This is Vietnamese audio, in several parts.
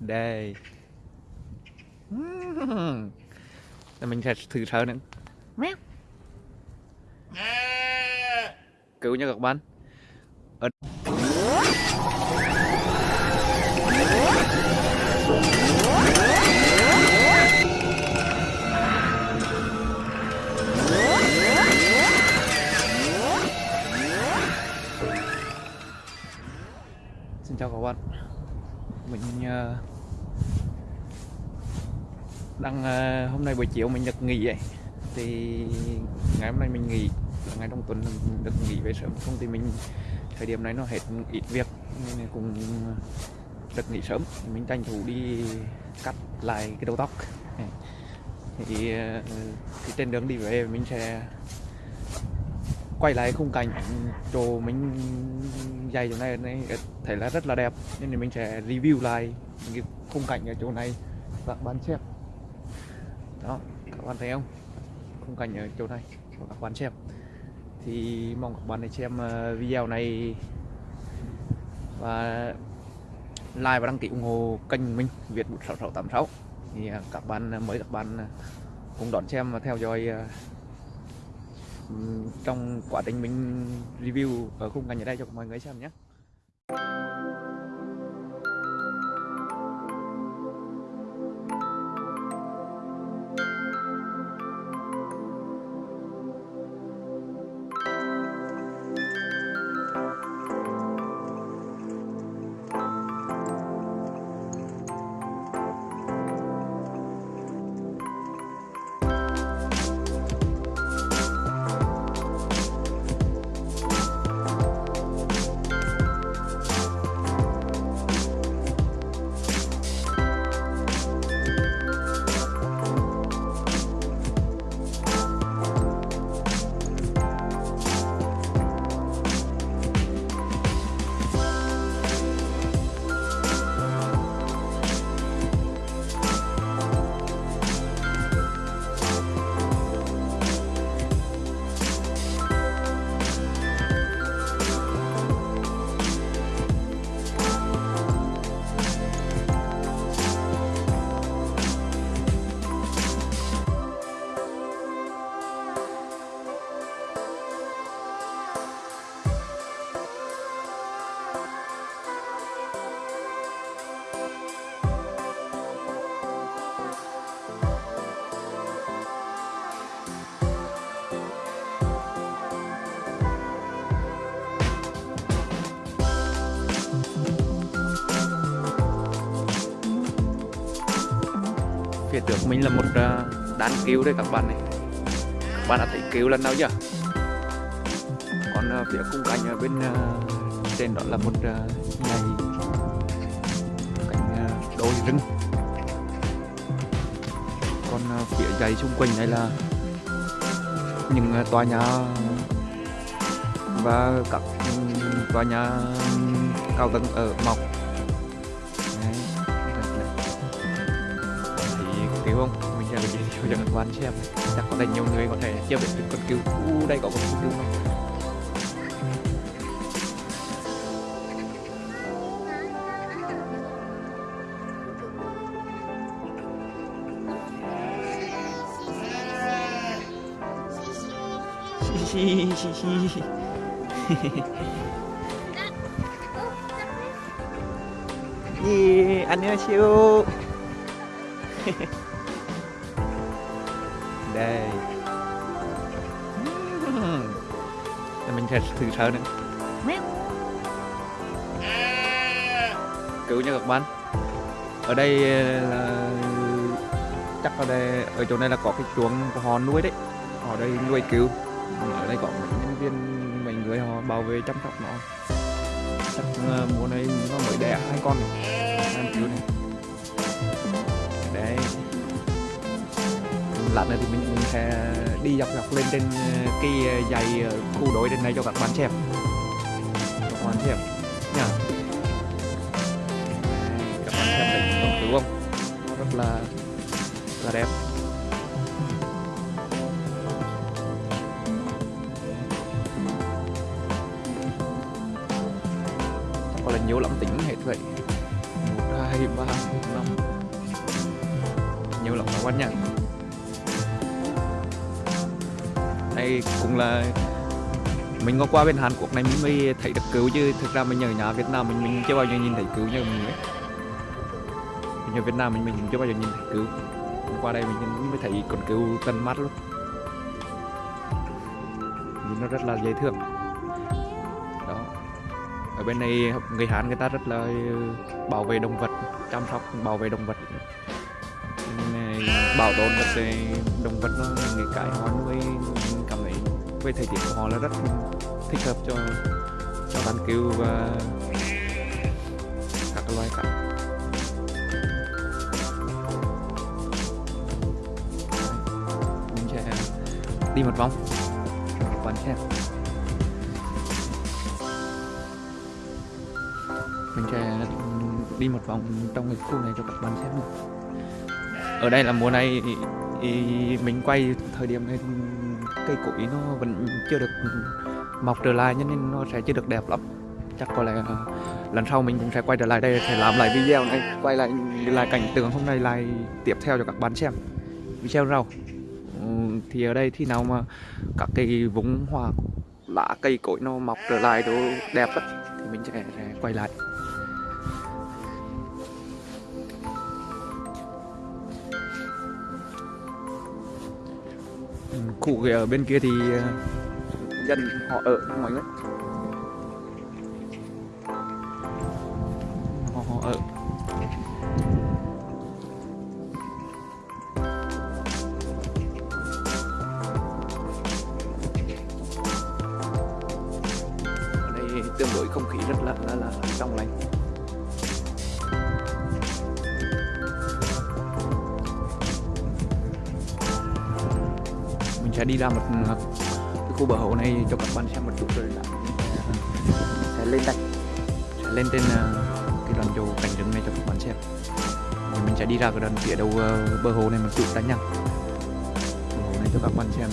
đây. Để mình sẽ thử sờ nữa. Mèo. cứu nha các bạn. Ở... Xin chào các bạn mình uh, đang uh, hôm nay buổi chiều mình được nghỉ vậy Thì ngày hôm nay mình nghỉ là ngày trong tuần mình được nghỉ về sớm. Không thì mình thời điểm này nó hết ít việc Nên cũng được nghỉ sớm. Mình tranh thủ đi cắt lại cái đầu tóc. Thì, ờ, thì trên đường đi về mình sẽ quay lại khung cảnh chỗ mình dày chỗ này, này thấy là rất là đẹp. Nên mình sẽ review lại cái khung cảnh ở chỗ này. Các bạn xem. Đó các bạn thấy không? Khung cảnh ở chỗ này cho các bạn xem. Thì mong các bạn hãy xem ờ, video này. Và like và đăng ký ủng hộ kênh mình Việt 6686 thì ờ, các bạn mới các bạn ờ, cùng đón xem và theo dõi trong quá trình mình review ở khung cảnh ở đây cho mọi người xem nhé. Phía trước mình là một à, đàn cứu đây các bạn này. Các bạn đã thấy cứu lần nào chưa? Còn à, phía khung cảnh ở bên à, trên đó là một ngày, cảnh đồi rừng. Còn phía dày xung quanh này là những tòa nhà và các ừ, tòa nhà cao tầng ở mọc. mình sẽ review cho các bạn xem chắc có thể nhiều người có thể chưa biết được con cứu uh, đây có con cứu không 히히히히 예, 안녕하세요. đây. Mình sẽ thử sờ nữa. Cứu nha các bạn ở đây là, chắc ở đây, ở chỗ này là có cái chuồng của họ nuôi đấy. Họ đây nuôi cứu. Ở đây có nhân viên, mấy người họ bảo vệ chăm sóc nó. Chắc ờ, mùa này nó mới đẻ hai con này. Em cứu này. Lát nữa thì mình sẽ đi dọc dọc lên trên ờ, cái ờ, dày ờ, khu đối trên này cho các bạn xem. Cho các bạn xem nha. Các bạn xem thấy đồng tử không? Rất là là đẹp. Chắc có là nhiều lắm tính hết vậy. Một, hai hai ba năm. Nhiều lắm các bạn nha. Này cũng là mình có qua bên Hàn Quốc này mình mới thấy được cứu chứ. Thực ra mình ở nhà Việt Nam mình mình chưa bao giờ nhìn thấy cứu như mình ấy. Mình ở Việt Nam mình mình chưa bao giờ nhìn thấy cứu. Qua đây mình mới thấy con cứu tận mắt luôn. Nhìn nó rất là dễ thương. Đó. Ở bên này người Hàn người ta rất là ừ, bảo vệ động vật, chăm sóc, bảo vệ động vật. Bảo tồn các động vật nó, những cái họ nuôi mình với thời tiết của họ là rất thích hợp cho cho bán cứu và các loài cá mình sẽ đi một vòng. Cho các bạn xem mình sẽ đi một vòng trong cái khu này cho các bạn xem ở đây là mùa này thì mình quay thời điểm này cây củi nó vẫn chưa được mọc trở lại cho nên nó sẽ chưa được đẹp lắm. Chắc có lẽ lần sau mình cũng sẽ quay trở lại đây sẽ làm lại video này quay lại lại cảnh tượng hôm nay lại tiếp theo cho các bạn xem. Video rau. Ừ, thì ở đây khi nào mà các cây vùng hoa lá cây cối nó mọc trở lại đồ đẹp á, thì mình sẽ, sẽ quay lại. Khu kia ở bên kia thì ờ, dân họ ở mọi người họ, họ ở. Ở đây tương đối không khí rất là là, là trong lành sẽ đi ra một cái khu bờ hồ này cho các bạn xem một chút rồi là sẽ lên đây. Sẽ lên trên ờ, cái đoạn chỗ cảnh rừng này cho các bạn xem. Rồi mình sẽ đi ra cái đoạn phía đầu ờ, bờ hồ này một chút đã nha. Bờ hồ này cho các bạn xem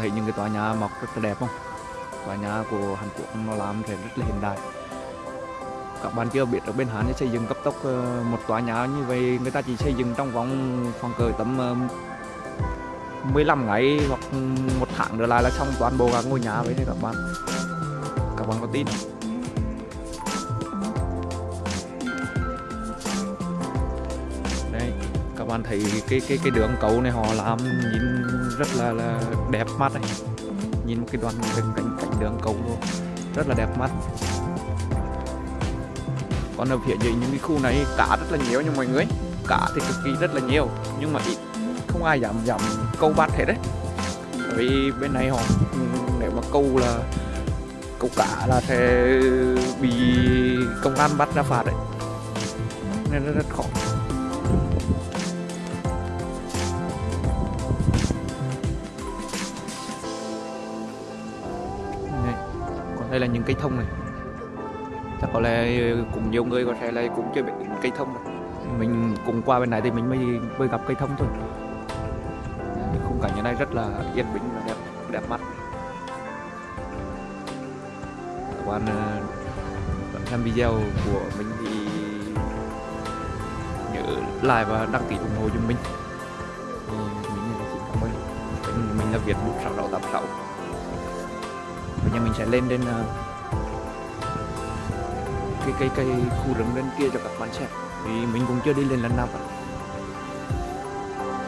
thấy những cái tòa nhà mọc rất là đẹp không? Tòa nhà của Hàn Quốc nó làm thì rất là hiện đại. Các bạn chưa biết ở bên Hàn xây dựng cấp tốc ờ, một tòa nhà như vậy, người ta chỉ xây dựng trong vòng khoảng cỡ tầm ờ, 15 ngày hoặc một tháng trở lại là xong toàn bộ các ngôi nhà vậy đấy các bạn. Các bạn có tin không? Bạn thấy cái cái cái đường cầu này họ làm nhìn rất là là đẹp mắt này nhìn một cái đoạn đường cảnh cảnh đường cầu luôn rất là đẹp mắt. Còn ở phía dưới những cái khu này cá rất là nhiều nha mọi người. Cá thì cực kỳ rất là nhiều nhưng mà ít. Không ai dám dám câu bắt hết đấy. Bởi vì bên này họ nếu mà câu là câu cá là sẽ bị công an bắt ra phạt đấy. Nên rất, rất khó. đây là những cây thông này. Chắc có lẽ ờ, cũng nhiều người có thể là cũng chơi biết cây thông rồi mình cùng qua bên này thì mình mới mới gặp cây thông thôi. Khung cảnh ở đây rất là yên bình và đẹp đẹp mắt. Các bạn ờ, bạn xem video của mình thì nhớ like và đăng ký ủng hộ cho mình. Mình là việt cảm sáu mình là sáu bây giờ mình sẽ lên đến uh, cái cái cái khu rừng bên kia cho các bạn xem. Vì mình cũng chưa đi lên lần nào cả.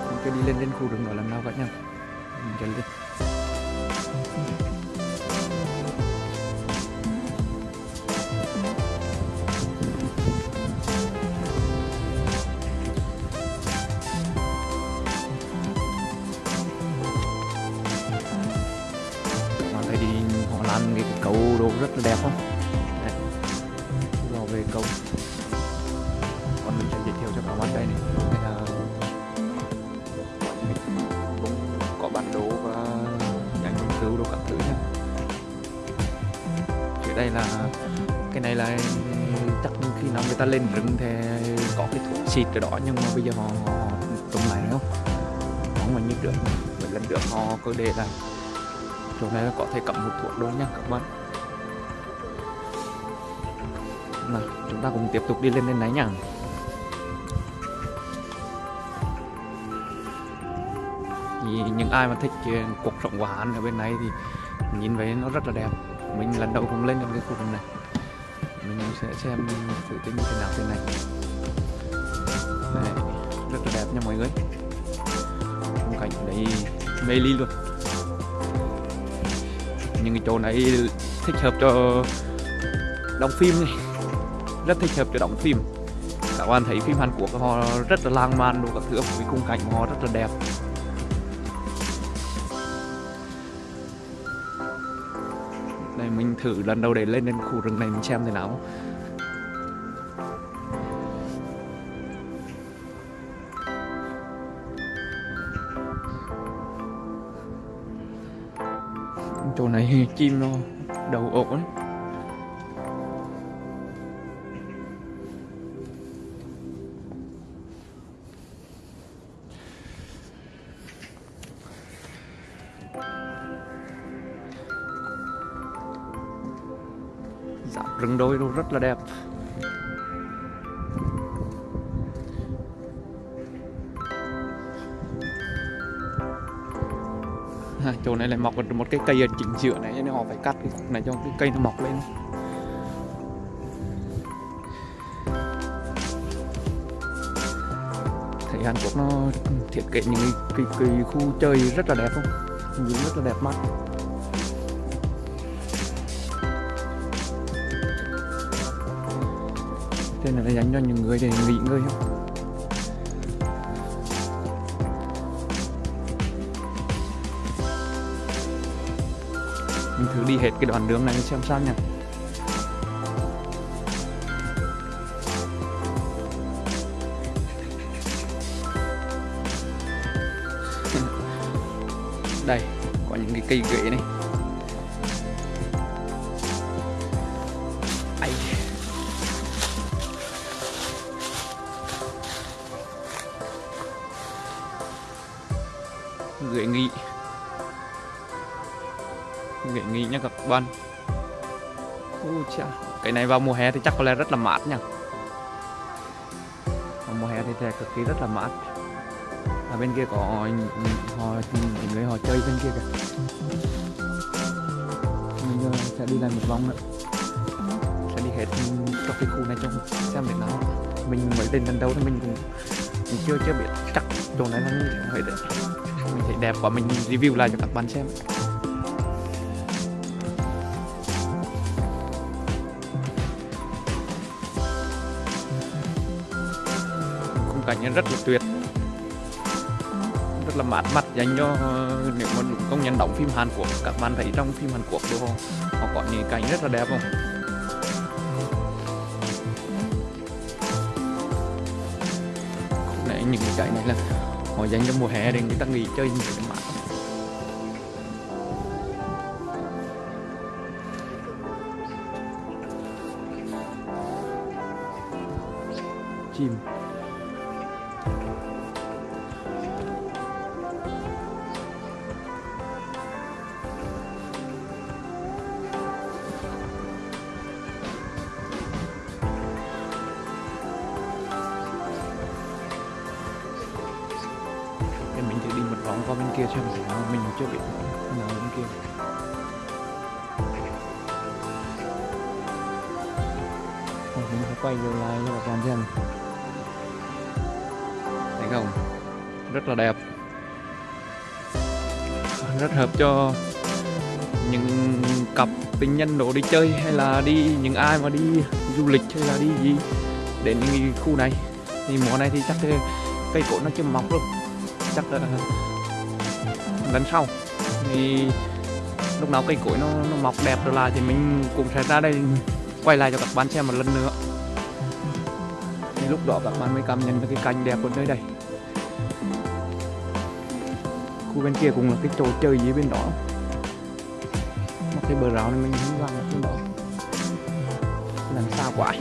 Mình chưa đi lên đến khu rừng đó lần nào cả nha. Mình sẽ lên. Làm cái, cầu đồ rất là đẹp không? Đây. vào về cầu. Còn mình sẽ giới thiệu cho các bạn đây này. Đây là cũng có bản đồ và nhà nghiên cứu đồ các thứ nhé. Phía đây là cái này là chắc khi nào người ta lên rừng thì có cái thuốc xịt ở đó nhưng mà bây giờ họ, họ, họ lại không? Không mà như được vậy lần được họ cứ để là chỗ này là có thể cắm một thuốc luôn nha, các bạn. Nào chúng ta cùng tiếp tục đi lên lên này nhá thì những ai mà thích cuộc sống của Hán ở bên này thì nhìn thấy nó rất là đẹp. Mình lần đầu cũng lên được cái khu vực này. Mình sẽ xem thử tính như thế nào thế này. Này, rất là đẹp nha mọi người. Khung cảnh đấy mê ly luôn những cái chỗ này thích hợp cho đóng phim này rất thích hợp cho đóng phim. Các bạn thấy phim Hàn Quốc họ rất là lãng mạn đồ các thứ với khung cảnh của họ rất là đẹp. Đây, mình thử lần đầu để lên đến khu rừng này mình xem thế nào. Chỗ này chim nó đầu ổ đấy dạ, rừng đôi nó rất là đẹp. À, chỗ này lại mọc một cái cây ở chính giữa này cho nên họ phải cắt cái khúc này cho cái cây nó mọc lên. Thấy Hàn Quốc nó thiết kế những cái, cái, cái khu chơi rất là đẹp không? Nhìn rất là đẹp mắt. Đây này là dành cho những người để nghỉ ngơi không? Mình thử đi hết cái đoạn đường này xem sao nha đây, có những cái cây ghế này. Ai. ghế nghị ghế nghỉ nha các bạn Ui chà. cái này vào mùa hè thì chắc có lẽ rất là mát nha vào mùa hè thì sẽ cực kỳ rất là mát. Ở bên kia có họ những người họ chơi bên kia kìa. Mình giờ sẽ đi lại một vòng nữa. Sẽ đi hết trong cái khu này trong xem để nào. Mình mới lên lần đầu thì mình cũng, cũng chưa chưa biết chắc chỗ này là như thế nào đấy. Mình thấy đẹp quá mình review lại cho các bạn xem cảnh rất là tuyệt. Rất là mát mắt dành cho ờ, nếu mà công nhân đóng phim Hàn Quốc các bạn thấy trong phim Hàn Quốc đồ họ, họ có những cảnh rất là đẹp không? Này những cái cảnh này là họ dành cho mùa hè để người ta nghỉ chơi những cái mát chim qua bên kia xem gì nào mình chưa bị thế nào bên kia. Rồi, mình sẽ quay vô lại cho bà con xem. Thấy không? Rất là đẹp. Rất hợp cho những cặp tình nhân đổ đi chơi hay là đi những ai mà đi du lịch hay là đi gì đến những khu này. Thì mùa này thì chắc cây cối nó chưa mọc luôn chắc là lần sau. Thì lúc nào cây cối nó, nó mọc đẹp trở lại thì mình cũng sẽ ra đây quay lại cho các bạn xem một lần nữa. Thì lúc đó các bạn mới cảm nhận được cái cảnh đẹp của nơi đây. Khu bên kia cũng là cái chỗ chơi gì bên đó. Một cái bờ rào này mình không vào được bên đó. Xa quá.